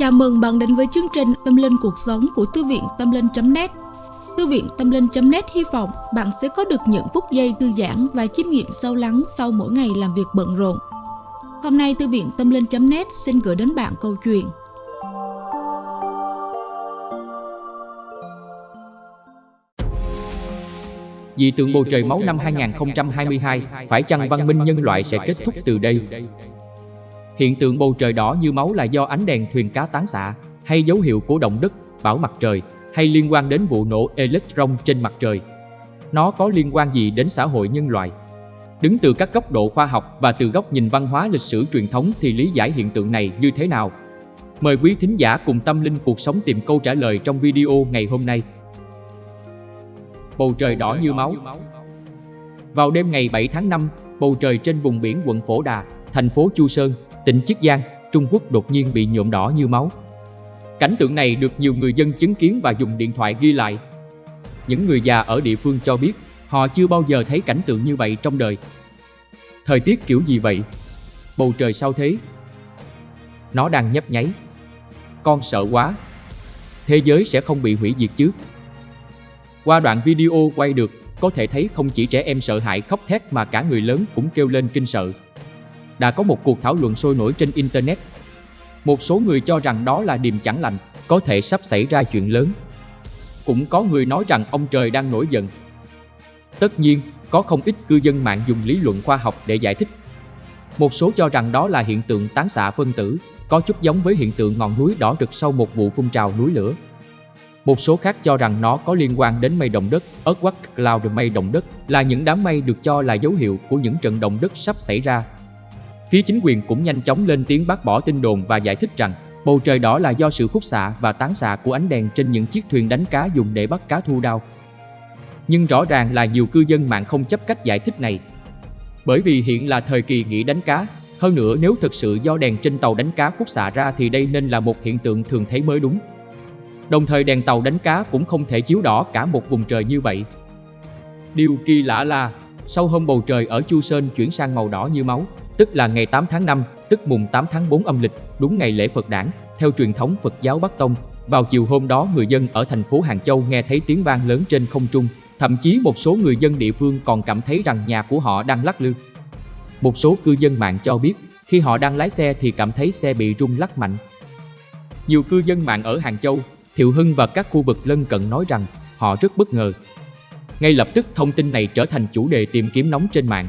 Chào mừng bạn đến với chương trình Tâm Linh Cuộc Sống của Thư viện Tâm Linh.net Thư viện Tâm Linh.net hy vọng bạn sẽ có được những phút giây thư giãn và chiêm nghiệm sâu lắng sau mỗi ngày làm việc bận rộn. Hôm nay Thư viện Tâm Linh.net xin gửi đến bạn câu chuyện Dị tượng bầu trời máu năm 2022, phải chăng văn minh nhân loại sẽ kết thúc từ đây? Hiện tượng bầu trời đỏ như máu là do ánh đèn thuyền cá tán xạ, hay dấu hiệu của động đất, bão mặt trời, hay liên quan đến vụ nổ electron trên mặt trời? Nó có liên quan gì đến xã hội nhân loại? Đứng từ các góc độ khoa học và từ góc nhìn văn hóa lịch sử truyền thống thì lý giải hiện tượng này như thế nào? Mời quý thính giả cùng tâm linh cuộc sống tìm câu trả lời trong video ngày hôm nay bầu trời đỏ như máu. Vào đêm ngày 7 tháng 5, bầu trời trên vùng biển quận Phổ Đà, thành phố Chu Sơn, tỉnh Chiết Giang, Trung Quốc đột nhiên bị nhuộm đỏ như máu. Cảnh tượng này được nhiều người dân chứng kiến và dùng điện thoại ghi lại. Những người già ở địa phương cho biết họ chưa bao giờ thấy cảnh tượng như vậy trong đời. Thời tiết kiểu gì vậy? Bầu trời sao thế? Nó đang nhấp nháy. Con sợ quá. Thế giới sẽ không bị hủy diệt chứ? Qua đoạn video quay được, có thể thấy không chỉ trẻ em sợ hãi khóc thét mà cả người lớn cũng kêu lên kinh sợ. Đã có một cuộc thảo luận sôi nổi trên Internet. Một số người cho rằng đó là điềm chẳng lành, có thể sắp xảy ra chuyện lớn. Cũng có người nói rằng ông trời đang nổi giận. Tất nhiên, có không ít cư dân mạng dùng lý luận khoa học để giải thích. Một số cho rằng đó là hiện tượng tán xạ phân tử, có chút giống với hiện tượng ngọn núi đỏ rực sau một vụ phun trào núi lửa. Một số khác cho rằng nó có liên quan đến mây động đất, earthquake cloud mây động đất là những đám mây được cho là dấu hiệu của những trận động đất sắp xảy ra. Phía chính quyền cũng nhanh chóng lên tiếng bác bỏ tin đồn và giải thích rằng bầu trời đỏ là do sự khúc xạ và tán xạ của ánh đèn trên những chiếc thuyền đánh cá dùng để bắt cá thu đao. Nhưng rõ ràng là nhiều cư dân mạng không chấp cách giải thích này. Bởi vì hiện là thời kỳ nghỉ đánh cá, hơn nữa nếu thực sự do đèn trên tàu đánh cá khúc xạ ra thì đây nên là một hiện tượng thường thấy mới đúng. Đồng thời đèn tàu đánh cá cũng không thể chiếu đỏ cả một vùng trời như vậy. Điều kỳ lạ là, sau hôm bầu trời ở Chu Sơn chuyển sang màu đỏ như máu, tức là ngày 8 tháng 5, tức mùng 8 tháng 4 âm lịch, đúng ngày lễ Phật đản, theo truyền thống Phật giáo Bắc Tông. Vào chiều hôm đó người dân ở thành phố Hàng Châu nghe thấy tiếng vang lớn trên không trung, thậm chí một số người dân địa phương còn cảm thấy rằng nhà của họ đang lắc lư. Một số cư dân mạng cho biết, khi họ đang lái xe thì cảm thấy xe bị rung lắc mạnh. Nhiều cư dân mạng ở Hàng Châu Thiệu Hưng và các khu vực lân cận nói rằng họ rất bất ngờ. Ngay lập tức thông tin này trở thành chủ đề tìm kiếm nóng trên mạng.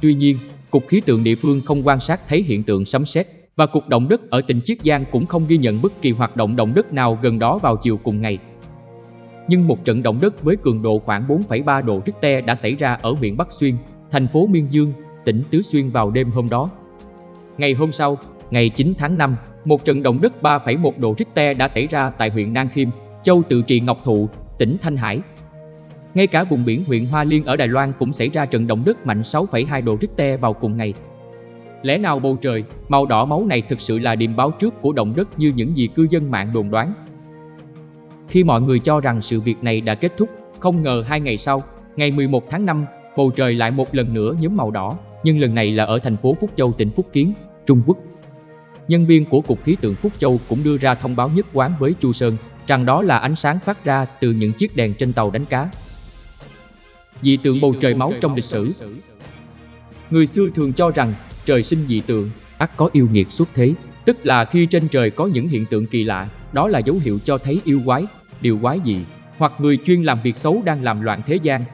Tuy nhiên, Cục Khí tượng địa phương không quan sát thấy hiện tượng sấm sét và Cục Động đất ở tỉnh Chiết Giang cũng không ghi nhận bất kỳ hoạt động động đất nào gần đó vào chiều cùng ngày. Nhưng một trận động đất với cường độ khoảng 4,3 độ Richter đã xảy ra ở huyện Bắc Xuyên, thành phố Miên Dương, tỉnh Tứ Xuyên vào đêm hôm đó. Ngày hôm sau, ngày 9 tháng 5, một trận động đất 3,1 độ Richter đã xảy ra tại huyện Nang Khiêm, châu Tự Trị Ngọc Thụ, tỉnh Thanh Hải. Ngay cả vùng biển huyện Hoa Liên ở Đài Loan cũng xảy ra trận động đất mạnh 6,2 độ Richter vào cùng ngày. Lẽ nào bầu trời, màu đỏ máu này thực sự là điểm báo trước của động đất như những gì cư dân mạng đồn đoán? Khi mọi người cho rằng sự việc này đã kết thúc, không ngờ hai ngày sau, ngày 11 tháng 5, bầu trời lại một lần nữa nhóm màu đỏ, nhưng lần này là ở thành phố Phúc Châu tỉnh Phúc Kiến, Trung Quốc nhân viên của Cục Khí tượng Phúc Châu cũng đưa ra thông báo nhất quán với Chu Sơn rằng đó là ánh sáng phát ra từ những chiếc đèn trên tàu đánh cá. Dị tượng bầu trời máu trong lịch sử Người xưa thường cho rằng trời sinh dị tượng, ắt có yêu nghiệt xuất thế, tức là khi trên trời có những hiện tượng kỳ lạ, đó là dấu hiệu cho thấy yêu quái, điều quái dị, hoặc người chuyên làm việc xấu đang làm loạn thế gian.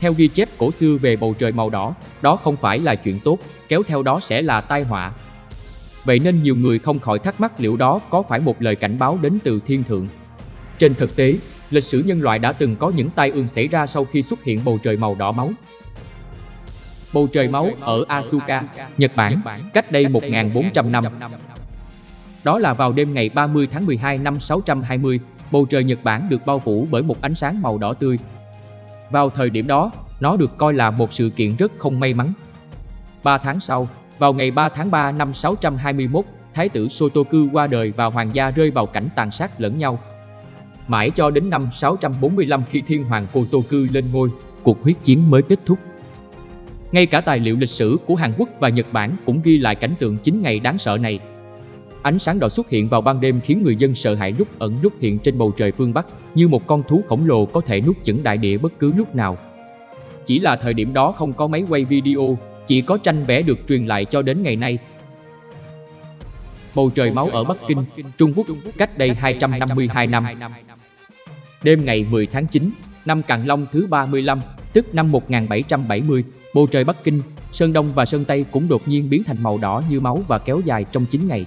Theo ghi chép cổ xưa về bầu trời màu đỏ, đó không phải là chuyện tốt, kéo theo đó sẽ là tai họa, Vậy nên nhiều người không khỏi thắc mắc liệu đó có phải một lời cảnh báo đến từ thiên thượng. Trên thực tế, lịch sử nhân loại đã từng có những tai ương xảy ra sau khi xuất hiện bầu trời màu đỏ máu. Bầu trời máu ở Asuka, Nhật Bản, cách đây 1.400 năm. Đó là vào đêm ngày 30 tháng 12 năm 620, bầu trời Nhật Bản được bao phủ bởi một ánh sáng màu đỏ tươi. Vào thời điểm đó, nó được coi là một sự kiện rất không may mắn. Ba tháng sau, vào ngày 3 tháng 3 năm 621, Thái tử Sotoku qua đời và hoàng gia rơi vào cảnh tàn sát lẫn nhau. Mãi cho đến năm 645 khi thiên hoàng Kotoku lên ngôi, cuộc huyết chiến mới kết thúc. Ngay cả tài liệu lịch sử của Hàn Quốc và Nhật Bản cũng ghi lại cảnh tượng chính ngày đáng sợ này. Ánh sáng đỏ xuất hiện vào ban đêm khiến người dân sợ hãi lúc ẩn lúc hiện trên bầu trời phương Bắc, như một con thú khổng lồ có thể nuốt chửng đại địa bất cứ lúc nào. Chỉ là thời điểm đó không có máy quay video, chỉ có tranh vẽ được truyền lại cho đến ngày nay. Bầu trời máu ở Bắc Kinh, Trung Quốc, cách đây 252 năm. Đêm ngày 10 tháng 9, năm Càn Long thứ 35, tức năm 1770, bầu trời Bắc Kinh, Sơn Đông và Sơn Tây cũng đột nhiên biến thành màu đỏ như máu và kéo dài trong 9 ngày.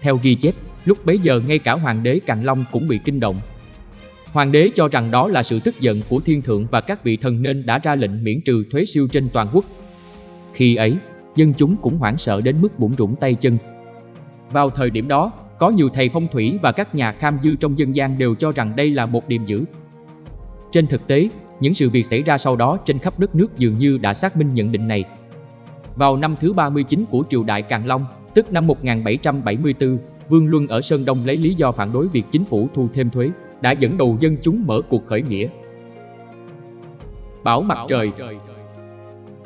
Theo ghi chép, lúc bấy giờ ngay cả hoàng đế Càn Long cũng bị kinh động. Hoàng đế cho rằng đó là sự tức giận của thiên thượng và các vị thần nên đã ra lệnh miễn trừ thuế siêu trên toàn quốc. Khi ấy, dân chúng cũng hoảng sợ đến mức bụng rủng tay chân. Vào thời điểm đó, có nhiều thầy phong thủy và các nhà kham dư trong dân gian đều cho rằng đây là một điềm dữ. Trên thực tế, những sự việc xảy ra sau đó trên khắp đất nước dường như đã xác minh nhận định này. Vào năm thứ 39 của triều đại Càn Long, tức năm 1774, Vương Luân ở Sơn Đông lấy lý do phản đối việc chính phủ thu thêm thuế, đã dẫn đầu dân chúng mở cuộc khởi nghĩa. Bảo mặt trời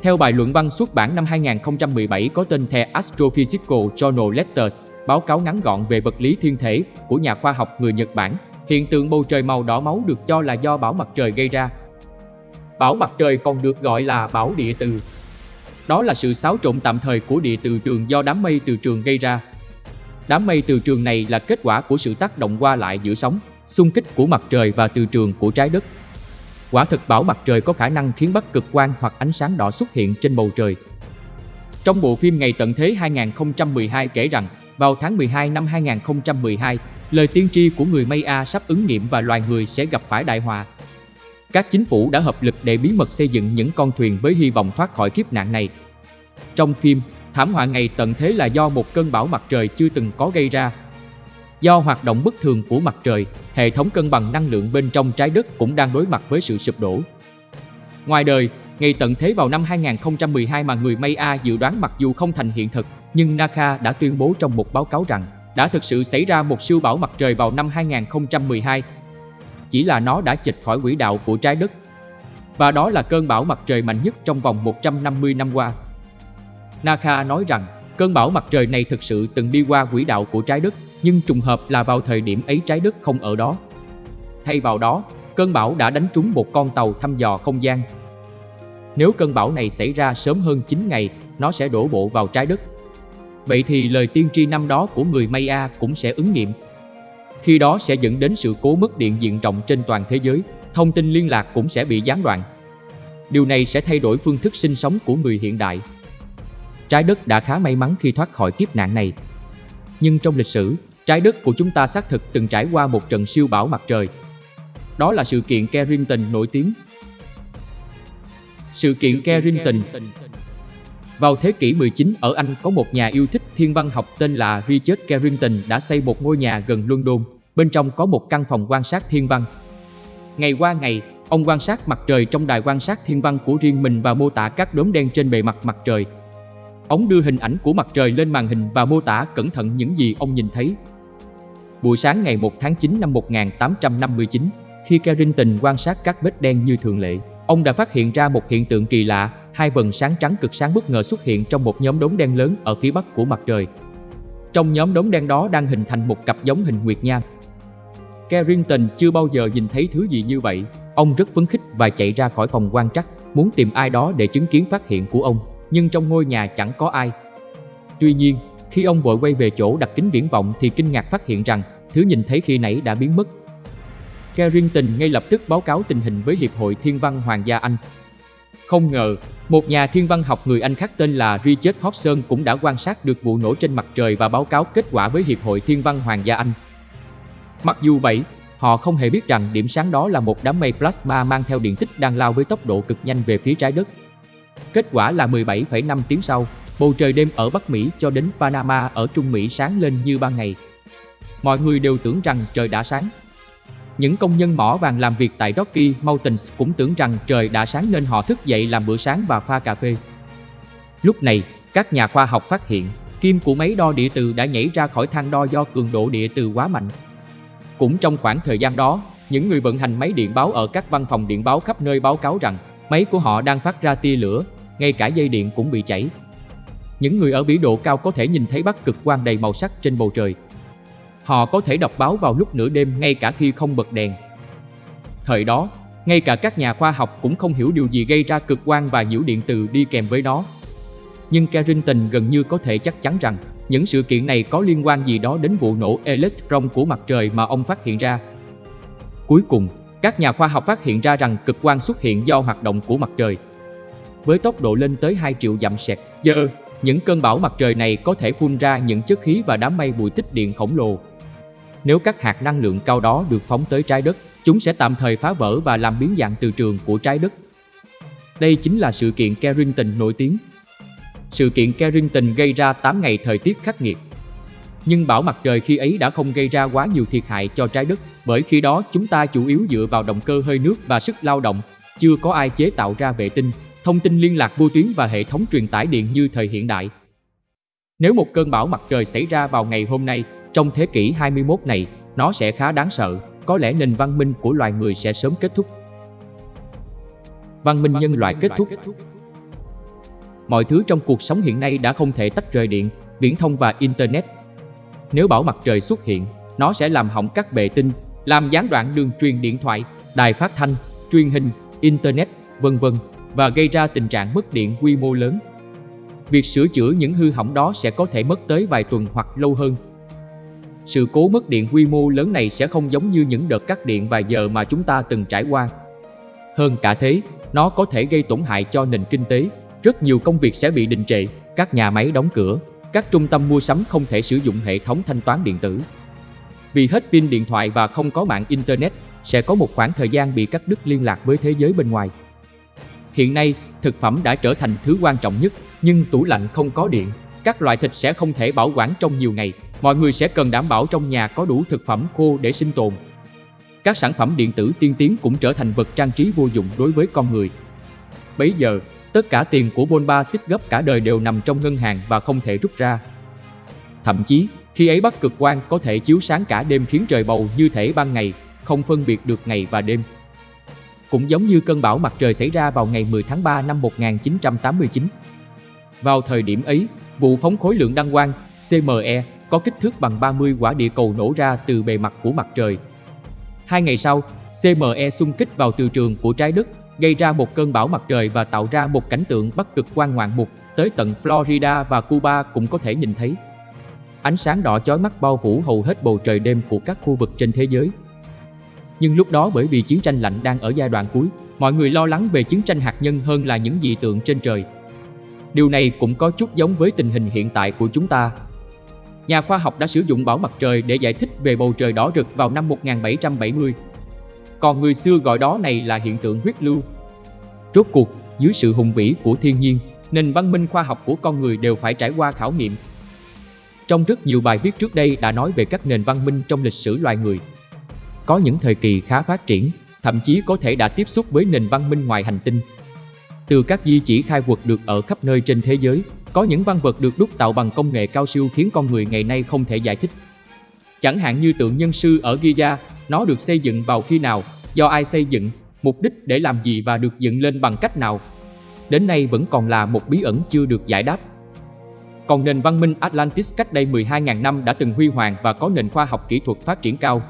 theo bài luận văn xuất bản năm 2017 có tên The Astrophysical Journal Letters, báo cáo ngắn gọn về vật lý thiên thể của nhà khoa học người Nhật Bản, hiện tượng bầu trời màu đỏ máu được cho là do bão mặt trời gây ra. Bão mặt trời còn được gọi là bão địa từ. Đó là sự xáo trộn tạm thời của địa từ trường do đám mây từ trường gây ra. Đám mây từ trường này là kết quả của sự tác động qua lại giữa sóng, xung kích của mặt trời và từ trường của trái đất. Quả thực bão mặt trời có khả năng khiến bất cực quang hoặc ánh sáng đỏ xuất hiện trên bầu trời. Trong bộ phim Ngày tận thế 2012 kể rằng, vào tháng 12 năm 2012, lời tiên tri của người Maya sắp ứng nghiệm và loài người sẽ gặp phải đại họa. Các chính phủ đã hợp lực để bí mật xây dựng những con thuyền với hy vọng thoát khỏi kiếp nạn này. Trong phim, thảm họa ngày tận thế là do một cơn bão mặt trời chưa từng có gây ra. Do hoạt động bất thường của mặt trời, hệ thống cân bằng năng lượng bên trong trái đất cũng đang đối mặt với sự sụp đổ. Ngoài đời, ngày tận thế vào năm 2012 mà người Maya dự đoán mặc dù không thành hiện thực, nhưng NASA đã tuyên bố trong một báo cáo rằng đã thực sự xảy ra một siêu bão mặt trời vào năm 2012. Chỉ là nó đã chệch khỏi quỹ đạo của trái đất. Và đó là cơn bão mặt trời mạnh nhất trong vòng 150 năm qua. NASA nói rằng cơn bão mặt trời này thực sự từng đi qua quỹ đạo của trái đất, nhưng trùng hợp là vào thời điểm ấy trái đất không ở đó. Thay vào đó, cơn bão đã đánh trúng một con tàu thăm dò không gian. Nếu cơn bão này xảy ra sớm hơn 9 ngày, nó sẽ đổ bộ vào trái đất. Vậy thì lời tiên tri năm đó của người Maya cũng sẽ ứng nghiệm. Khi đó sẽ dẫn đến sự cố mất điện diện rộng trên toàn thế giới, thông tin liên lạc cũng sẽ bị gián đoạn. Điều này sẽ thay đổi phương thức sinh sống của người hiện đại. Trái đất đã khá may mắn khi thoát khỏi kiếp nạn này. Nhưng trong lịch sử, trái đất của chúng ta xác thực từng trải qua một trận siêu bão mặt trời. Đó là sự kiện Carrington nổi tiếng. Sự kiện Carrington vào thế kỷ 19 ở Anh có một nhà yêu thích thiên văn học tên là Richard Carrington đã xây một ngôi nhà gần London. Bên trong có một căn phòng quan sát thiên văn. Ngày qua ngày, ông quan sát mặt trời trong đài quan sát thiên văn của riêng mình và mô tả các đốm đen trên bề mặt mặt trời. Ông đưa hình ảnh của mặt trời lên màn hình và mô tả cẩn thận những gì ông nhìn thấy. Buổi sáng ngày 1 tháng 9 năm 1859, khi Carrington quan sát các vết đen như thường lệ, ông đã phát hiện ra một hiện tượng kỳ lạ hai vần sáng trắng cực sáng bất ngờ xuất hiện trong một nhóm đốm đen lớn ở phía bắc của mặt trời. Trong nhóm đốm đen đó đang hình thành một cặp giống hình nguyệt nha. Carrington chưa bao giờ nhìn thấy thứ gì như vậy. Ông rất phấn khích và chạy ra khỏi phòng quan trắc, muốn tìm ai đó để chứng kiến phát hiện của ông, nhưng trong ngôi nhà chẳng có ai. Tuy nhiên, khi ông vội quay về chỗ đặt kính viễn vọng thì kinh ngạc phát hiện rằng thứ nhìn thấy khi nãy đã biến mất. Carrington ngay lập tức báo cáo tình hình với Hiệp hội Thiên văn Hoàng gia Anh không ngờ, một nhà thiên văn học người Anh khác tên là Richard Hobson cũng đã quan sát được vụ nổ trên mặt trời và báo cáo kết quả với Hiệp hội Thiên văn Hoàng gia Anh. Mặc dù vậy, họ không hề biết rằng điểm sáng đó là một đám mây plasma mang theo điện tích đang lao với tốc độ cực nhanh về phía trái đất. Kết quả là 17,5 tiếng sau, bầu trời đêm ở Bắc Mỹ cho đến Panama ở Trung Mỹ sáng lên như ban ngày. Mọi người đều tưởng rằng trời đã sáng, những công nhân mỏ vàng làm việc tại Rocky Mountains cũng tưởng rằng trời đã sáng nên họ thức dậy làm bữa sáng và pha cà phê. Lúc này, các nhà khoa học phát hiện kim của máy đo địa từ đã nhảy ra khỏi thang đo do cường độ địa từ quá mạnh. Cũng trong khoảng thời gian đó, những người vận hành máy điện báo ở các văn phòng điện báo khắp nơi báo cáo rằng máy của họ đang phát ra tia lửa, ngay cả dây điện cũng bị chảy những người ở vĩ độ cao có thể nhìn thấy bắc cực quang đầy màu sắc trên bầu trời. Họ có thể đọc báo vào lúc nửa đêm ngay cả khi không bật đèn. Thời đó, ngay cả các nhà khoa học cũng không hiểu điều gì gây ra cực quang và nhiễu điện từ đi kèm với nó. Nhưng Carrington gần như có thể chắc chắn rằng những sự kiện này có liên quan gì đó đến vụ nổ electron của mặt trời mà ông phát hiện ra. Cuối cùng, các nhà khoa học phát hiện ra rằng cực quang xuất hiện do hoạt động của mặt trời. Với tốc độ lên tới 2 triệu dặm sẹt giờ, những cơn bão mặt trời này có thể phun ra những chất khí và đám mây bụi tích điện khổng lồ. Nếu các hạt năng lượng cao đó được phóng tới trái đất, chúng sẽ tạm thời phá vỡ và làm biến dạng từ trường của trái đất. Đây chính là sự kiện Carrington nổi tiếng. Sự kiện Carrington gây ra 8 ngày thời tiết khắc nghiệt. Nhưng bão mặt trời khi ấy đã không gây ra quá nhiều thiệt hại cho trái đất, bởi khi đó chúng ta chủ yếu dựa vào động cơ hơi nước và sức lao động, chưa có ai chế tạo ra vệ tinh, thông tin liên lạc vô tuyến và hệ thống truyền tải điện như thời hiện đại. Nếu một cơn bão mặt trời xảy ra vào ngày hôm nay, trong thế kỷ 21 này, nó sẽ khá đáng sợ, có lẽ nền văn minh của loài người sẽ sớm kết thúc. Văn minh nhân loại kết thúc Mọi thứ trong cuộc sống hiện nay đã không thể tách rời điện, viễn thông và Internet. Nếu bão mặt trời xuất hiện, nó sẽ làm hỏng các bệ tinh, làm gián đoạn đường truyền điện thoại, đài phát thanh, truyền hình, Internet, vân vân và gây ra tình trạng mất điện quy mô lớn. Việc sửa chữa những hư hỏng đó sẽ có thể mất tới vài tuần hoặc lâu hơn. Sự cố mất điện quy mô lớn này sẽ không giống như những đợt cắt điện vài giờ mà chúng ta từng trải qua. Hơn cả thế, nó có thể gây tổn hại cho nền kinh tế. Rất nhiều công việc sẽ bị đình trệ, các nhà máy đóng cửa, các trung tâm mua sắm không thể sử dụng hệ thống thanh toán điện tử. Vì hết pin điện thoại và không có mạng Internet, sẽ có một khoảng thời gian bị cắt đứt liên lạc với thế giới bên ngoài. Hiện nay, thực phẩm đã trở thành thứ quan trọng nhất, nhưng tủ lạnh không có điện. Các loại thịt sẽ không thể bảo quản trong nhiều ngày. Mọi người sẽ cần đảm bảo trong nhà có đủ thực phẩm khô để sinh tồn. Các sản phẩm điện tử tiên tiến cũng trở thành vật trang trí vô dụng đối với con người. Bấy giờ, tất cả tiền của Bonba tích gấp cả đời đều nằm trong ngân hàng và không thể rút ra. Thậm chí, khi ấy bắc cực quang có thể chiếu sáng cả đêm khiến trời bầu như thể ban ngày, không phân biệt được ngày và đêm. Cũng giống như cơn bão mặt trời xảy ra vào ngày 10 tháng 3 năm 1989. Vào thời điểm ấy, vụ phóng khối lượng đăng quang CME có kích thước bằng 30 quả địa cầu nổ ra từ bề mặt của mặt trời. Hai ngày sau, CME xung kích vào từ trường của trái đất, gây ra một cơn bão mặt trời và tạo ra một cảnh tượng bắc cực quan ngoạn mục tới tận Florida và Cuba cũng có thể nhìn thấy. Ánh sáng đỏ chói mắt bao phủ hầu hết bầu trời đêm của các khu vực trên thế giới. Nhưng lúc đó bởi vì chiến tranh lạnh đang ở giai đoạn cuối, mọi người lo lắng về chiến tranh hạt nhân hơn là những dị tượng trên trời. Điều này cũng có chút giống với tình hình hiện tại của chúng ta. Nhà khoa học đã sử dụng bão mặt trời để giải thích về bầu trời đỏ rực vào năm 1770. Còn người xưa gọi đó này là hiện tượng huyết lưu. Rốt cuộc, dưới sự hùng vĩ của thiên nhiên, nền văn minh khoa học của con người đều phải trải qua khảo nghiệm. Trong rất nhiều bài viết trước đây đã nói về các nền văn minh trong lịch sử loài người. Có những thời kỳ khá phát triển, thậm chí có thể đã tiếp xúc với nền văn minh ngoài hành tinh. Từ các di chỉ khai quật được ở khắp nơi trên thế giới, có những văn vật được đúc tạo bằng công nghệ cao siêu khiến con người ngày nay không thể giải thích. Chẳng hạn như tượng nhân sư ở Giza, nó được xây dựng vào khi nào, do ai xây dựng, mục đích để làm gì và được dựng lên bằng cách nào. Đến nay vẫn còn là một bí ẩn chưa được giải đáp. Còn nền văn minh Atlantis cách đây 12.000 năm đã từng huy hoàng và có nền khoa học kỹ thuật phát triển cao.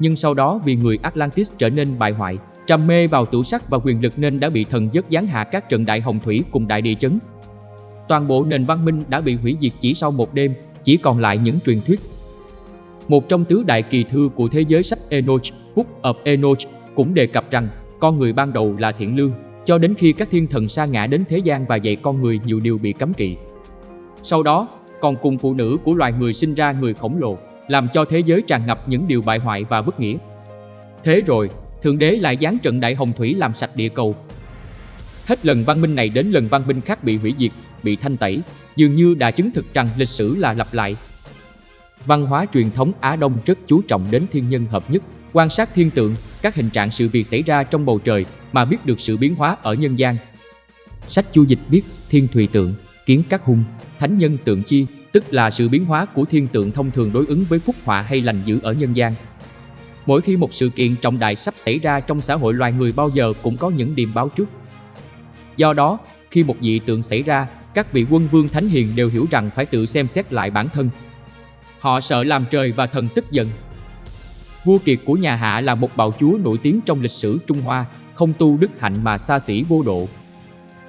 Nhưng sau đó vì người Atlantis trở nên bại hoại, trầm mê vào tủ sắc và quyền lực nên đã bị thần giấc giáng hạ các trận đại hồng thủy cùng đại địa chấn. Toàn bộ nền văn minh đã bị hủy diệt chỉ sau một đêm, chỉ còn lại những truyền thuyết. Một trong tứ đại kỳ thư của thế giới sách Enoch, Book of Enoch, cũng đề cập rằng con người ban đầu là thiện lương, cho đến khi các thiên thần sa ngã đến thế gian và dạy con người nhiều điều bị cấm kỵ. Sau đó, còn cùng phụ nữ của loài người sinh ra người khổng lồ, làm cho thế giới tràn ngập những điều bại hoại và bất nghĩa. Thế rồi, Thượng Đế lại giáng trận đại hồng thủy làm sạch địa cầu. Hết lần văn minh này đến lần văn minh khác bị hủy diệt, bị thanh tẩy, dường như đã chứng thực rằng lịch sử là lặp lại. Văn hóa truyền thống Á Đông rất chú trọng đến thiên nhân hợp nhất, quan sát thiên tượng, các hình trạng sự việc xảy ra trong bầu trời mà biết được sự biến hóa ở nhân gian. Sách chu dịch biết thiên thùy tượng, kiến các hung, thánh nhân tượng chi, tức là sự biến hóa của thiên tượng thông thường đối ứng với phúc họa hay lành dữ ở nhân gian. Mỗi khi một sự kiện trọng đại sắp xảy ra trong xã hội loài người bao giờ cũng có những điềm báo trước. Do đó, khi một dị tượng xảy ra, các vị quân vương thánh hiền đều hiểu rằng phải tự xem xét lại bản thân. Họ sợ làm trời và thần tức giận. Vua Kiệt của nhà Hạ là một bạo chúa nổi tiếng trong lịch sử Trung Hoa, không tu đức hạnh mà xa xỉ vô độ.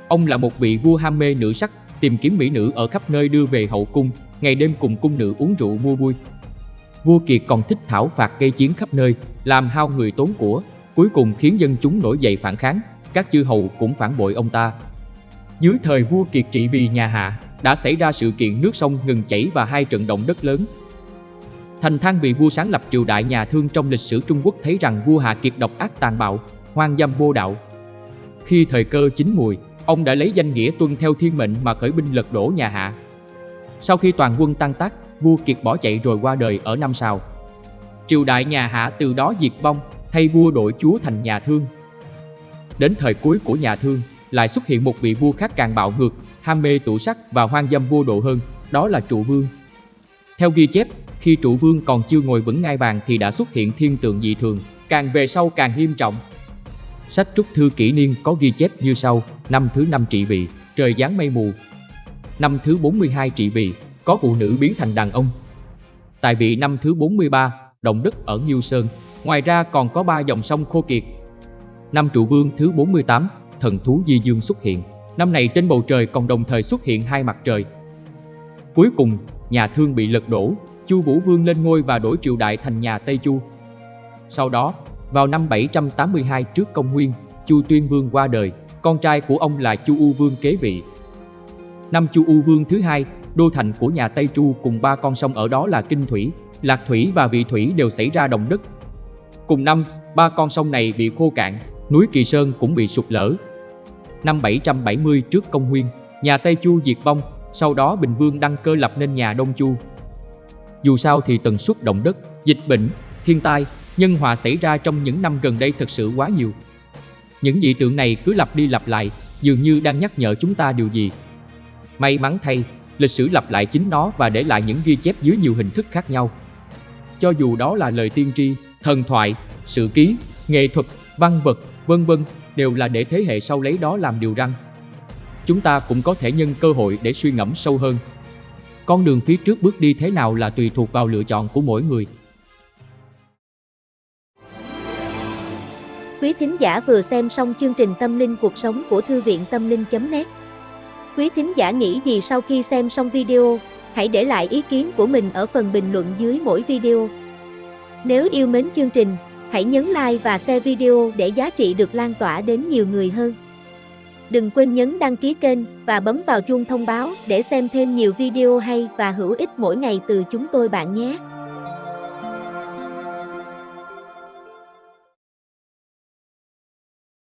Ông là một vị vua ham mê nữ sắc, tìm kiếm mỹ nữ ở khắp nơi đưa về hậu cung, ngày đêm cùng cung nữ uống rượu mua vui. Vua Kiệt còn thích thảo phạt gây chiến khắp nơi, làm hao người tốn của, cuối cùng khiến dân chúng nổi dậy phản kháng, các chư hầu cũng phản bội ông ta. Dưới thời vua Kiệt trị vì nhà Hạ, đã xảy ra sự kiện nước sông ngừng chảy và hai trận động đất lớn. Thành Thang vị vua sáng lập triều đại nhà Thương trong lịch sử Trung Quốc thấy rằng vua Hạ Kiệt độc ác tàn bạo, hoang dâm vô đạo. Khi thời cơ chín mùi, ông đã lấy danh nghĩa tuân theo thiên mệnh mà khởi binh lật đổ nhà Hạ. Sau khi toàn quân tan tác, vua Kiệt bỏ chạy rồi qua đời ở năm sau. Triều đại nhà Hạ từ đó diệt vong, thay vua đổi chúa thành nhà Thương. Đến thời cuối của nhà Thương, lại xuất hiện một vị vua khác càng bạo ngược, ham mê tủ sắc và hoang dâm vô độ hơn, đó là trụ vương. Theo ghi chép, khi trụ vương còn chưa ngồi vững ngai vàng thì đã xuất hiện thiên tượng dị thường, càng về sau càng nghiêm trọng. Sách Trúc Thư Kỷ Niên có ghi chép như sau, năm thứ năm trị vị, trời giáng mây mù. Năm thứ 42 trị vị, có phụ nữ biến thành đàn ông. Tại vị năm thứ 43, động đất ở Nhiêu Sơn, ngoài ra còn có ba dòng sông khô kiệt. Năm trụ vương thứ 48, thần thú di dương xuất hiện. Năm này trên bầu trời còn đồng thời xuất hiện hai mặt trời. Cuối cùng, nhà Thương bị lật đổ, Chu Vũ Vương lên ngôi và đổi triều đại thành nhà Tây Chu. Sau đó, vào năm 782 trước công nguyên, Chu Tuyên Vương qua đời, con trai của ông là Chu U Vương kế vị. Năm Chu U Vương thứ hai, đô thành của nhà Tây Chu cùng ba con sông ở đó là Kinh Thủy, Lạc Thủy và Vị Thủy đều xảy ra động đất. Cùng năm, ba con sông này bị khô cạn, núi Kỳ Sơn cũng bị sụt lở. Năm 770 trước công nguyên, nhà Tây Chu diệt vong, sau đó Bình Vương đăng cơ lập nên nhà Đông Chu. Dù sao thì tần suất động đất, dịch bệnh, thiên tai, nhân họa xảy ra trong những năm gần đây thật sự quá nhiều. Những dị tượng này cứ lặp đi lặp lại, dường như đang nhắc nhở chúng ta điều gì. May mắn thay, lịch sử lặp lại chính nó và để lại những ghi chép dưới nhiều hình thức khác nhau. Cho dù đó là lời tiên tri, thần thoại, sự ký, nghệ thuật, văn vật, vân vân, đều là để thế hệ sau lấy đó làm điều răn. Chúng ta cũng có thể nhân cơ hội để suy ngẫm sâu hơn. Con đường phía trước bước đi thế nào là tùy thuộc vào lựa chọn của mỗi người. Quý thính giả vừa xem xong chương trình Tâm linh cuộc sống của Thư viện Tâm linh.net Quý thính giả nghĩ gì sau khi xem xong video, hãy để lại ý kiến của mình ở phần bình luận dưới mỗi video. Nếu yêu mến chương trình, hãy nhấn like và share video để giá trị được lan tỏa đến nhiều người hơn. Đừng quên nhấn đăng ký kênh và bấm vào chuông thông báo để xem thêm nhiều video hay và hữu ích mỗi ngày từ chúng tôi bạn nhé.